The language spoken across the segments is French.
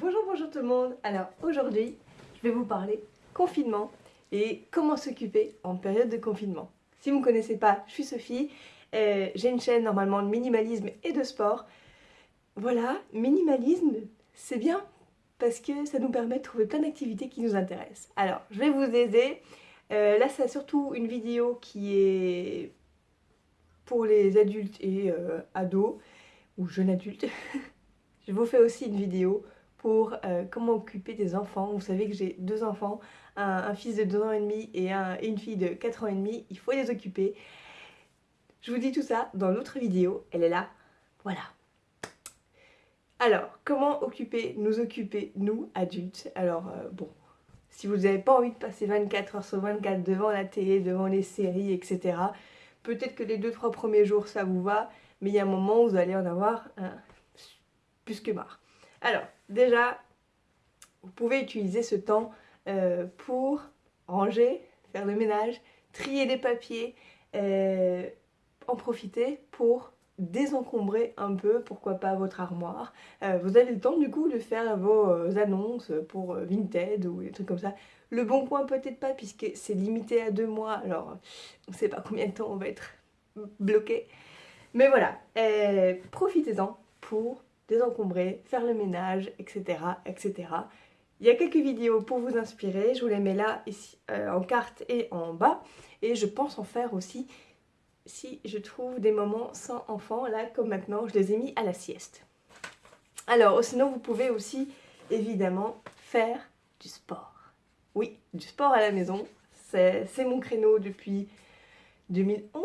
Bonjour, bonjour tout le monde. Alors aujourd'hui, je vais vous parler confinement et comment s'occuper en période de confinement. Si vous ne me connaissez pas, je suis Sophie. Euh, J'ai une chaîne normalement de minimalisme et de sport. Voilà, minimalisme, c'est bien parce que ça nous permet de trouver plein d'activités qui nous intéressent. Alors, je vais vous aider. Euh, là, c'est surtout une vidéo qui est pour les adultes et euh, ados ou jeunes adultes. je vous fais aussi une vidéo pour euh, comment occuper des enfants. Vous savez que j'ai deux enfants, un, fils de 2 ans et demi et, une fille de 4 ans et demi. Il faut les occuper. Je vous dis tout ça dans l'autre vidéo. Elle est là. Voilà. Alors, comment occuper, nous occuper, nous, adultes? Alors, euh, bon, si vous n'avez pas envie de passer 24 heures sur 24 devant la télé, devant les séries, etc., peut-être que les 2-3 premiers jours, ça vous va, mais il y a un moment où vous allez en avoir plus que marre. Alors, déjà, vous pouvez utiliser ce temps euh, pour ranger, faire le ménage, trier les papiers, euh, en profiter pour désencombrer un peu, pourquoi pas votre armoire. Euh, vous avez le temps du coup de faire vos annonces pour Vinted ou des trucs comme ça. Le bon point peut-être pas puisque c'est limité à deux mois, alors on ne sait pas combien de temps on va être bloqué. Mais voilà, profitez-en pour désencombrer, faire le ménage, etc. etc. Il y a quelques vidéos pour vous inspirer, je vous les mets là ici, euh, en carte et en bas. Et je pense en faire aussi si je trouve des moments sans enfants, là comme maintenant, je les ai mis à la sieste. Alors, sinon vous pouvez aussi évidemment faire du sport. Oui, du sport à la maison, c'est mon créneau depuis 2011,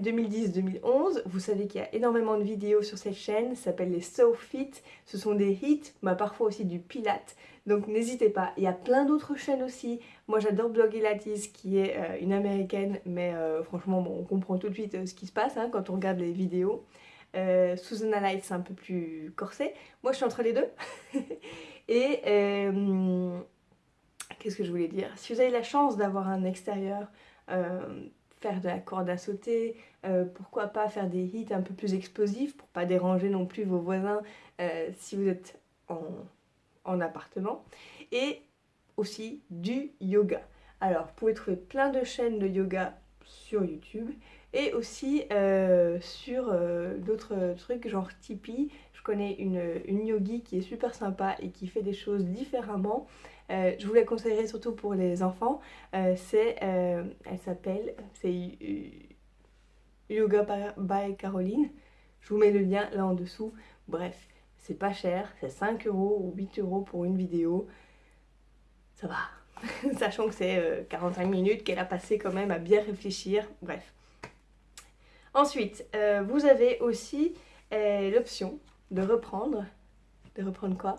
2010-2011. Vous savez qu'il y a énormément de vidéos sur cette chaîne, ça s'appelle les So Fit. Ce sont des hits, mais parfois aussi du pilate. Donc n'hésitez pas, il y a plein d'autres chaînes aussi. Moi j'adore Bloggy Lattice qui est euh, une américaine, mais euh, franchement on comprend tout de suite euh, ce qui se passe hein, quand on regarde les vidéos. Susanna Light c'est un peu plus corsé. Moi je suis entre les deux. Et qu'est-ce que je voulais dire? Si vous avez la chance d'avoir un extérieur de la corde à sauter, euh, pourquoi pas faire des hits un peu plus explosifs pour pas déranger non plus vos voisins euh, si vous êtes en, en, appartement. Et aussi du yoga. Alors vous pouvez trouver plein de chaînes de yoga sur YouTube et aussi euh, sur d'autres trucs genre Tipeee. Connais une, une yogi qui est super sympa et qui fait des choses différemment. Euh, je vous la conseillerais surtout pour les enfants. Euh, c'est, euh, elle s'appelle, c'est Yoga by Caroline. Je vous mets le lien là en dessous. Bref, c'est pas cher, c'est 5 euros ou 8 euros pour une vidéo. Ça va. Sachant que c'est 45 minutes qu'elle a passé quand même à bien réfléchir. Bref. Ensuite, vous avez aussi l'option de reprendre. De reprendre quoi?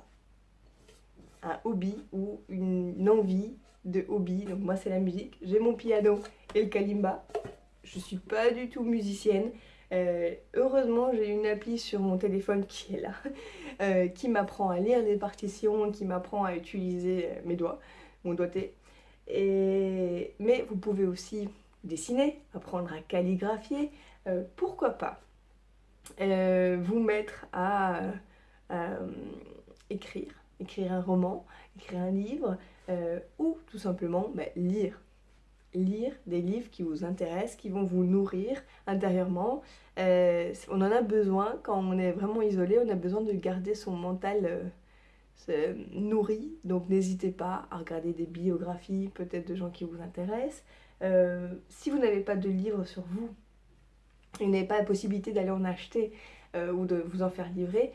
Un hobby ou une envie de hobby. Donc moi c'est la musique. J'ai mon piano et le kalimba. Je suis pas du tout musicienne. Euh, heureusement j'ai une appli sur mon téléphone qui est là, euh, qui m'apprend à lire les partitions, qui m'apprend à utiliser mes doigts, mon doigté. Et... Mais vous pouvez aussi dessiner, apprendre à calligraphier, euh, pourquoi pas? Vous mettre à écrire écrire un roman, écrire un livre, euh, ou tout simplement bah, lire. Lire des livres qui vous intéressent, qui vont vous nourrir intérieurement. Euh, on en a besoin quand on est vraiment isolé, on a besoin de garder son mental euh, nourri. Donc n'hésitez pas à regarder des biographies peut-être de gens qui vous intéressent. si vous n'avez pas de livre sur vous, et n'avez pas la possibilité d'aller en acheter ou de vous en faire livrer,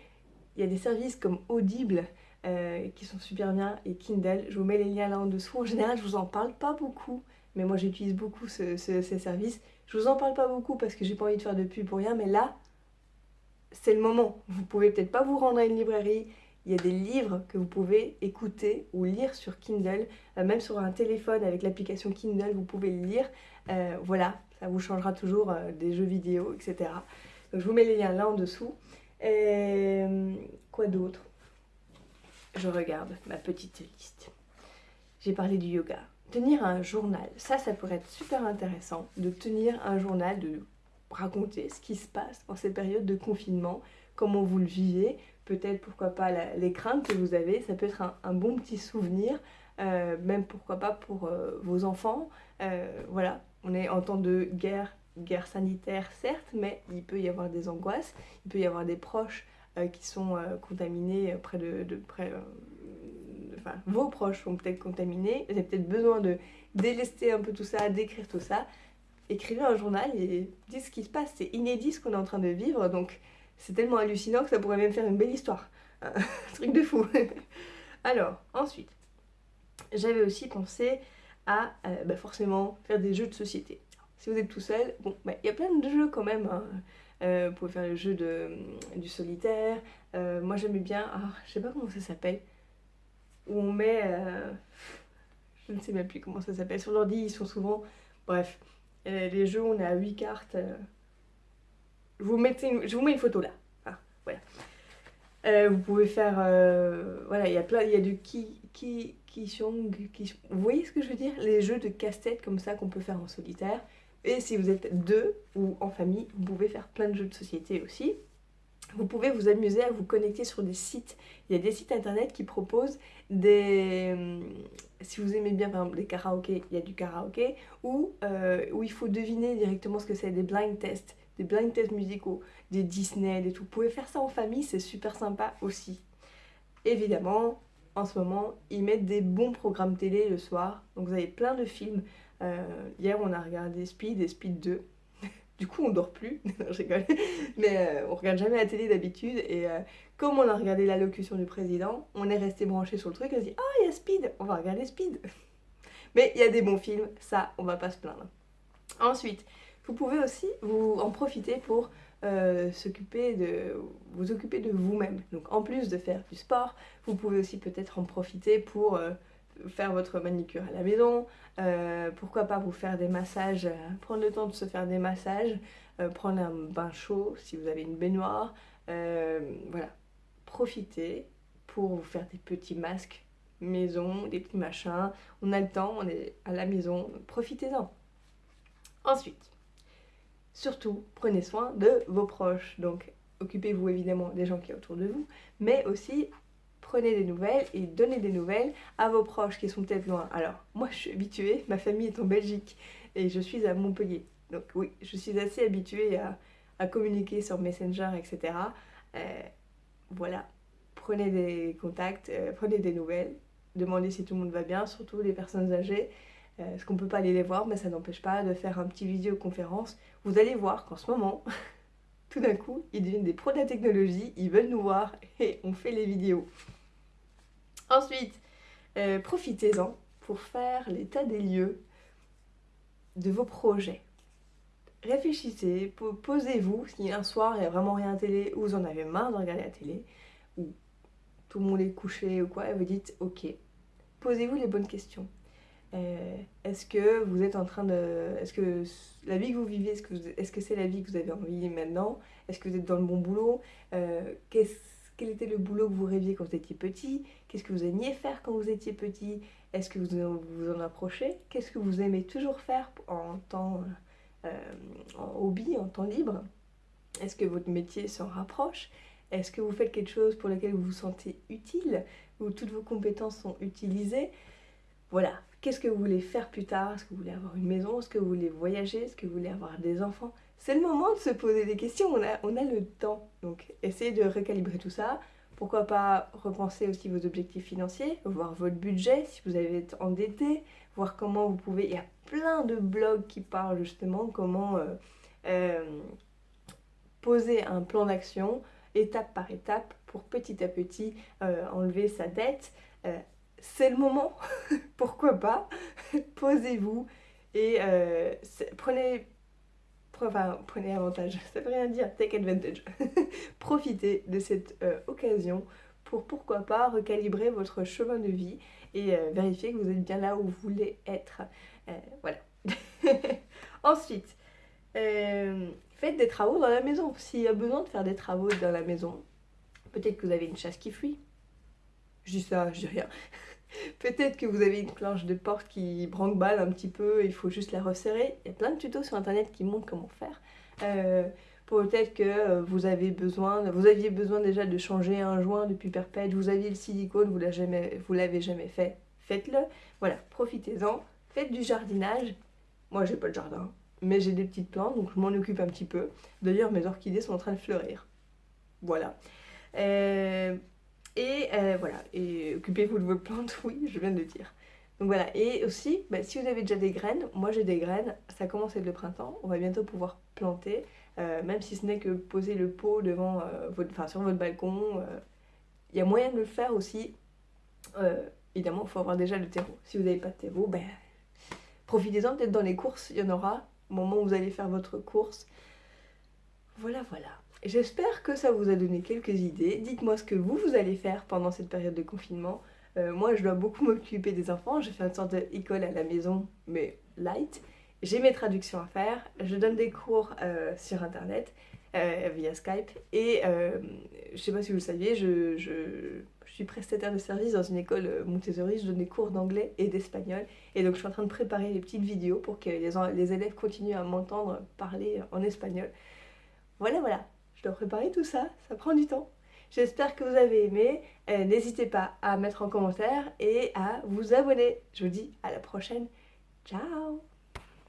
il y a des services comme Audible euh, qui sont super bien et Kindle. Je vous mets les liens là en dessous. En général, je vous en parle pas beaucoup, mais moi j'utilise beaucoup ce, ces services. Je vous en parle pas beaucoup parce que j'ai pas envie de faire de pub pour rien, mais là, c'est le moment. Vous pouvez peut-être pas vous rendre à une librairie. Il y a des livres que vous pouvez écouter ou lire sur Kindle, euh, même sur un téléphone avec l'application Kindle, vous pouvez lire. Euh, voilà, ça vous changera toujours des jeux vidéo, etc. Je vous mets les liens là en dessous. quoi d'autre? Je regarde ma petite liste. J'ai parlé du yoga. Tenir un journal, ça, ça pourrait être super intéressant de tenir un journal, de raconter ce qui se passe en ces périodes de confinement, comment vous le vivez, peut-être pourquoi pas les craintes que vous avez, ça peut être un, bon petit souvenir, euh, même pourquoi pas pour euh, vos enfants. voilà, on est en temps de guerre, guerre sanitaire certes, mais il peut y avoir des angoisses, il peut y avoir des proches qui sont contaminés près de, de près, enfin, vos proches sont peut-être contaminés, vous avez peut-être besoin de délester un peu tout ça, d'écrire tout ça. Écrivez un journal et dites ce qui se passe. C'est inédit ce qu'on est en train de vivre, donc c'est tellement hallucinant que ça pourrait même faire une belle histoire. Un truc de fou. Alors, ensuite, j'avais aussi pensé à euh, bah, forcément faire des jeux de société. Si vous êtes tout seul, bon, bah, il y a plein de jeux quand même. Hein. Euh, vous pouvez faire le jeu de, du solitaire. Euh, moi j'aimais bien, ah, je sais pas comment ça s'appelle, où on met, je ne sais même plus comment ça s'appelle, sur l'ordi ils sont souvent, bref, les jeux on est à 8 cartes, vous mettez je vous mets une photo là. Ah, voilà. Euh, vous pouvez faire, euh, voilà, il y a plein, il y a du qui, qui, qui, qui, vous voyez ce que je veux dire? Les jeux de casse-tête comme ça qu'on peut faire en solitaire. Et si vous êtes deux ou en famille, vous pouvez faire plein de jeux de société aussi. Vous pouvez vous amuser à vous connecter sur des sites. Il y a des sites internet qui proposent des... Si vous aimez bien par exemple les karaokés, il y a du karaoké. Ou euh, où il faut deviner directement ce que c'est, des blind tests des blind tests musicaux, des Disney, des tout. Vous pouvez faire ça en famille, c'est super sympa aussi. Évidemment, en ce moment, ils mettent des bons programmes télé le soir. Donc vous avez plein de films. Euh, hier, on a regardé Speed et Speed 2. du coup, on dort plus. je rigole. Mais euh, on regarde jamais la télé d'habitude. Et euh, comme on a regardé l'allocution du président, on est resté branché sur le truc. On a dit Ah, il y a Speed, on va regarder Speed. Mais il y a des bons films, ça, on va pas se plaindre. Ensuite, vous pouvez aussi vous en profiter pour euh, s'occuper de vous occuper de vous-même. Donc en plus de faire du sport, vous pouvez aussi peut-être en profiter pour euh, faire votre manicure à la maison. Euh, pourquoi pas vous faire des massages, prendre le temps de se faire des massages, prendre un bain chaud si vous avez une baignoire. voilà, profitez pour vous faire des petits masques maison, des petits machins. On a le temps, on est à la maison, profitez-en. Ensuite, surtout prenez soin de vos proches. Donc occupez-vous évidemment des gens qui sont autour de vous, mais aussi prenez des nouvelles et donnez des nouvelles à vos proches qui sont peut-être loin. Alors moi je suis habituée, ma famille est en Belgique et je suis à Montpellier. Donc oui, je suis assez habituée à, communiquer sur Messenger, etc. Euh, voilà, prenez des contacts, euh, prenez des nouvelles, demandez si tout le monde va bien, surtout les personnes âgées. Euh, parce qu'on peut pas aller les voir, mais ça n'empêche pas de faire un petit vidéoconférence. Vous allez voir qu'en ce moment, tout d'un coup, ils deviennent des pros de la technologie, ils veulent nous voir et on fait les vidéos. Ensuite, euh, profitez-en pour faire l'état des lieux de vos projets. Réfléchissez, posez-vous, si un soir il n'y a vraiment rien à télé ou vous en avez marre de regarder la télé, ou tout le monde est couché ou quoi, et vous dites ok, posez-vous les bonnes questions. Euh, est-ce que vous êtes en train de... Est-ce que la vie que vous vivez, est-ce que c'est la vie que vous avez envie maintenant? Est-ce que vous êtes dans le bon boulot? Euh, Quel était le boulot que vous rêviez quand vous étiez petit? Qu'est-ce que vous aimiez faire quand vous étiez petit? Est-ce que vous vous en approchez? Qu'est-ce que vous aimez toujours faire en temps... Euh, en hobby, en temps libre? Est-ce que votre métier s'en rapproche? Est-ce que vous faites quelque chose pour lequel vous vous sentez utile? Où toutes vos compétences sont utilisées? Voilà, Qu'est-ce que vous voulez faire plus tard? Est-ce que vous voulez avoir une maison? Est-ce que vous voulez voyager? Est-ce que vous voulez avoir des enfants? C'est le moment de se poser des questions, on a, on a le temps. Donc essayez de recalibrer tout ça. Pourquoi pas repenser aussi vos objectifs financiers, voir votre budget si vous avez été endetté, voir comment vous pouvez... Il y a plein de blogs qui parlent justement comment euh, euh, poser un plan d'action étape par étape pour petit à petit euh, enlever sa dette, c'est le moment, pourquoi pas, posez-vous et euh, prenez, enfin, prenez avantage, ça veut rien dire, take advantage. Profitez de cette euh, occasion pour pourquoi pas recalibrer votre chemin de vie et euh, vérifier que vous êtes bien là où vous voulez être. voilà. Ensuite, faites des travaux dans la maison. S'il y a besoin de faire des travaux dans la maison, peut-être que vous avez une chasse qui fuit. Je dis ça, je dis rien. Peut-être que vous avez une cloche de porte qui branque-balle un petit peu, il faut juste la resserrer. Il y a plein de tutos sur internet qui montrent comment faire. Euh, Peut-être que euh, vous avez besoin, vous aviez besoin déjà de changer un joint depuis perpète, vous aviez le silicone, vous l'avez jamais fait, faites-le. Voilà, profitez-en, faites du jardinage. Moi, j'ai pas de jardin, mais j'ai des petites plantes, donc je m'en occupe un petit peu. D'ailleurs, mes orchidées sont en train de fleurir. Voilà. Euh, et euh, voilà, et occupez-vous de vos plantes, oui, je viens de le dire. Donc voilà, et aussi, bah, si vous avez déjà des graines, moi j'ai des graines, ça commence à être le printemps, on va bientôt pouvoir planter. Euh, même si ce n'est que poser le pot devant, euh, votre, enfin, sur votre balcon. Il y a moyen de le faire aussi. évidemment, il faut avoir déjà le terreau. Si vous n'avez pas de terreau, ben, profitez-en peut-être dans les courses, il y en aura au moment où vous allez faire votre course. Voilà, voilà. J'espère que ça vous a donné quelques idées. Dites-moi ce que vous, vous allez faire pendant cette période de confinement. moi, je dois beaucoup m'occuper des enfants. J'ai fait une sorte d'école à la maison, mais light. J'ai mes traductions à faire, je donne des cours euh, sur internet euh, via Skype et euh, je sais pas si vous le saviez, je, suis prestataire de service dans une école Montessori, je donne des cours d'anglais et d'espagnol et donc je suis en train de préparer les petites vidéos pour que les élèves continuent à m'entendre parler en espagnol. Voilà, voilà, je dois préparer tout ça, ça prend du temps. J'espère que vous avez aimé. N'hésitez pas à mettre en commentaire et à vous abonner. Je vous dis à la prochaine. Ciao